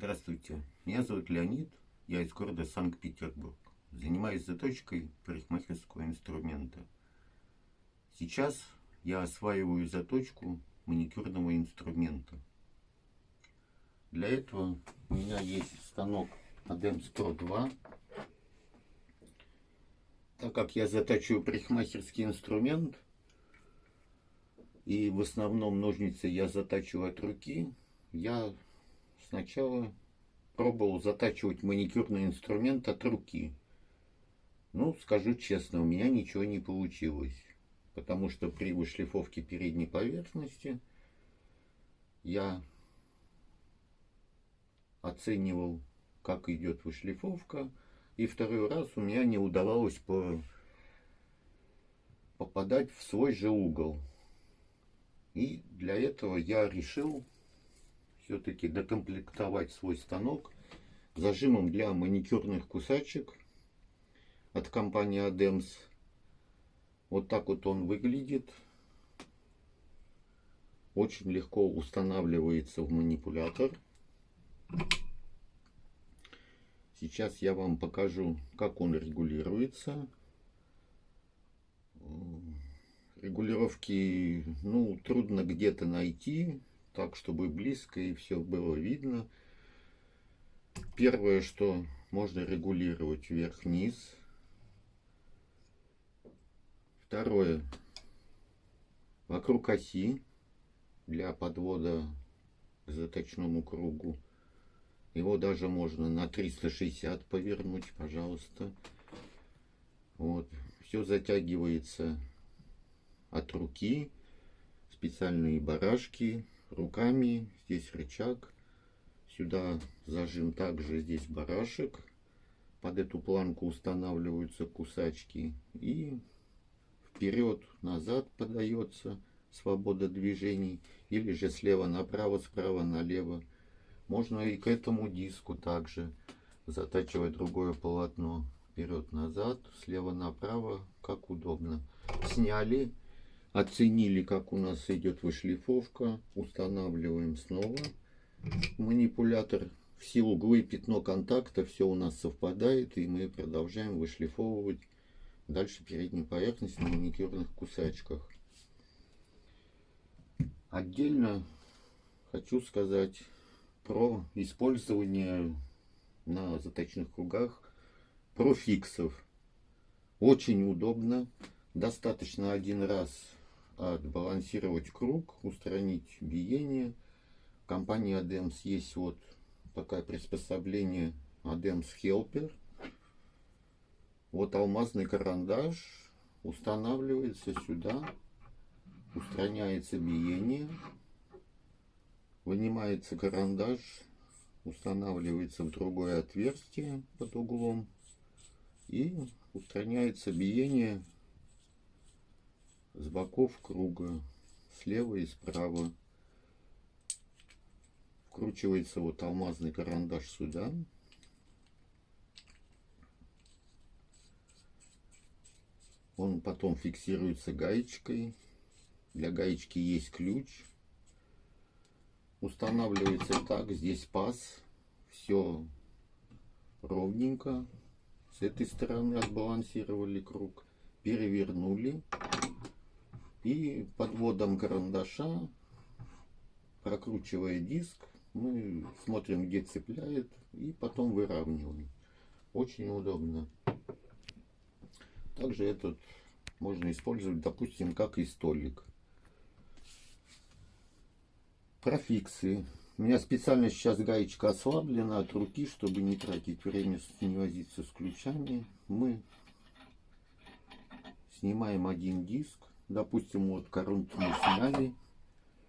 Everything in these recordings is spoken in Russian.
Здравствуйте, меня зовут Леонид, я из города Санкт-Петербург. Занимаюсь заточкой парикмахерского инструмента. Сейчас я осваиваю заточку маникюрного инструмента. Для этого у меня есть станок ADEMS Pro 2. Так как я затачиваю парикмахерский инструмент, и в основном ножницы я затачиваю от руки, я сначала пробовал затачивать маникюрный инструмент от руки. Ну, скажу честно, у меня ничего не получилось. Потому что при вышлифовке передней поверхности я оценивал, как идет вышлифовка. И второй раз у меня не удавалось по попадать в свой же угол. И для этого я решил все-таки докомплектовать свой станок зажимом для маникюрных кусачек от компании Adams. Вот так вот он выглядит. Очень легко устанавливается в манипулятор. Сейчас я вам покажу, как он регулируется. Регулировки, ну, трудно где-то найти так, чтобы близко и все было видно. Первое, что можно регулировать вверх-вниз. Второе, вокруг оси для подвода к заточному кругу. Его даже можно на 360 повернуть, пожалуйста. Вот. Все затягивается от руки. Специальные барашки руками. Здесь рычаг. Сюда зажим также здесь барашек. Под эту планку устанавливаются кусачки. И вперед, назад подается свобода движений. Или же слева направо, справа налево. Можно и к этому диску также затачивать другое полотно. Вперед-назад, слева направо, как удобно. Сняли Оценили, как у нас идет вышлифовка. Устанавливаем снова манипулятор. Все углы, пятно контакта, все у нас совпадает. И мы продолжаем вышлифовывать дальше переднюю поверхность на маникюрных кусачках. Отдельно хочу сказать про использование на заточных кругах профиксов. Очень удобно. Достаточно один раз отбалансировать круг, устранить биение. В компании ADEMS есть вот такое приспособление. ADEMS Helper. Вот алмазный карандаш устанавливается сюда, устраняется биение, вынимается карандаш, устанавливается в другое отверстие под углом. И устраняется биение с боков круга, слева и справа. Вкручивается вот алмазный карандаш сюда. Он потом фиксируется гаечкой. Для гаечки есть ключ. Устанавливается так. Здесь паз. Все ровненько. С этой стороны отбалансировали круг. Перевернули. И подводом карандаша, прокручивая диск, мы смотрим, где цепляет, и потом выравниваем. Очень удобно. Также этот можно использовать, допустим, как и столик. Профиксы. У меня специально сейчас гаечка ослаблена от руки, чтобы не тратить время, не возиться с ключами. Мы снимаем один диск Допустим, вот коронку мы сняли.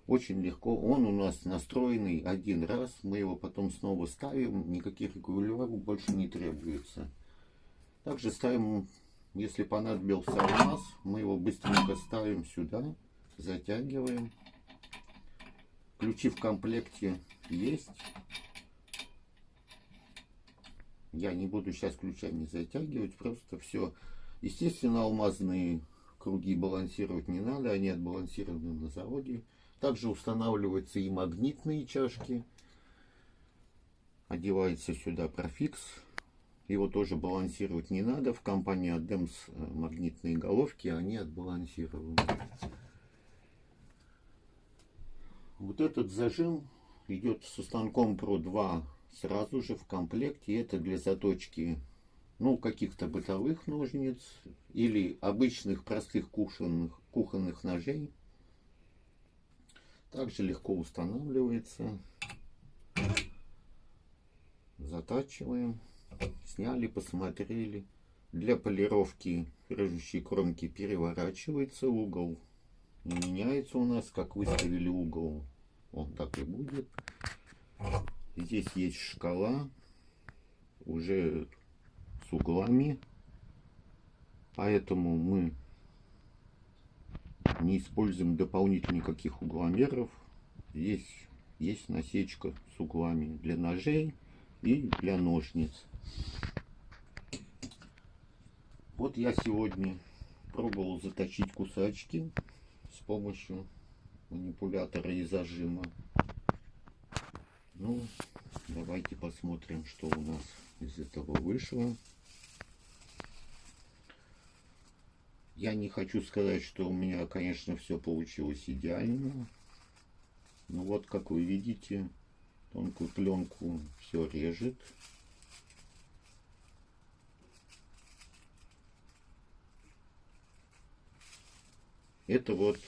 Очень легко. Он у нас настроенный один раз. Мы его потом снова ставим. Никаких регулировок больше не требуется. Также ставим, если понадобился алмаз, мы его быстренько ставим сюда. Затягиваем. Ключи в комплекте есть. Я не буду сейчас ключами затягивать. Просто все. Естественно, алмазные круги балансировать не надо, они отбалансированы на заводе. Также устанавливаются и магнитные чашки. одевается сюда профикс. Его тоже балансировать не надо. В компании Adams э, магнитные головки, они отбалансированы. Вот этот зажим идет со станком Pro 2 сразу же в комплекте. Это для заточки ну, каких-то бытовых ножниц или обычных простых кухонных, кухонных ножей. Также легко устанавливается. Затачиваем. Сняли, посмотрели. Для полировки режущей кромки переворачивается угол. Не меняется у нас, как выставили угол. Он так и будет. Здесь есть шкала. Уже с углами. Поэтому мы не используем дополнительно никаких угломеров. Здесь есть насечка с углами для ножей и для ножниц. Вот я сегодня пробовал заточить кусачки с помощью манипулятора и зажима. Ну, давайте посмотрим, что у нас из этого вышло. Я не хочу сказать, что у меня, конечно, все получилось идеально. Но вот, как вы видите, тонкую пленку все режет. Это вот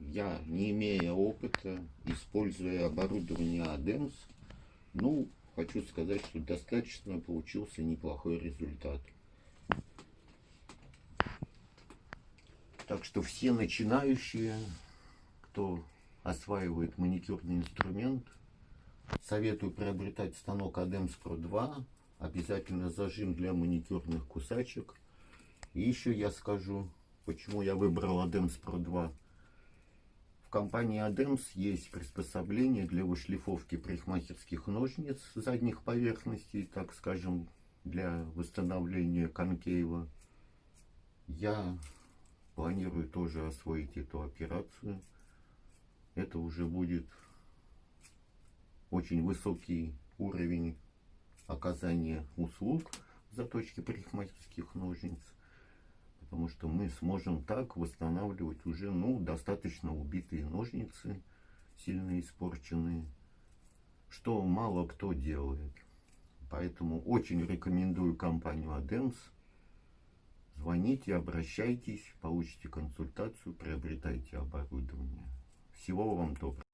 я, не имея опыта, используя оборудование ADEMS, ну, хочу сказать, что достаточно получился неплохой результат. Так что все начинающие, кто осваивает маникюрный инструмент, советую приобретать станок Adams Pro 2. Обязательно зажим для маникюрных кусачек. И еще я скажу, почему я выбрал Adams Pro 2. В компании Adams есть приспособление для вышлифовки парикмахерских ножниц задних поверхностей, так скажем, для восстановления конкейва. Я Планирую тоже освоить эту операцию. Это уже будет очень высокий уровень оказания услуг в заточке парикмахерских ножниц. Потому что мы сможем так восстанавливать уже ну, достаточно убитые ножницы, сильно испорченные, что мало кто делает. Поэтому очень рекомендую компанию Adams Звоните, обращайтесь, получите консультацию, приобретайте оборудование. Всего вам доброго.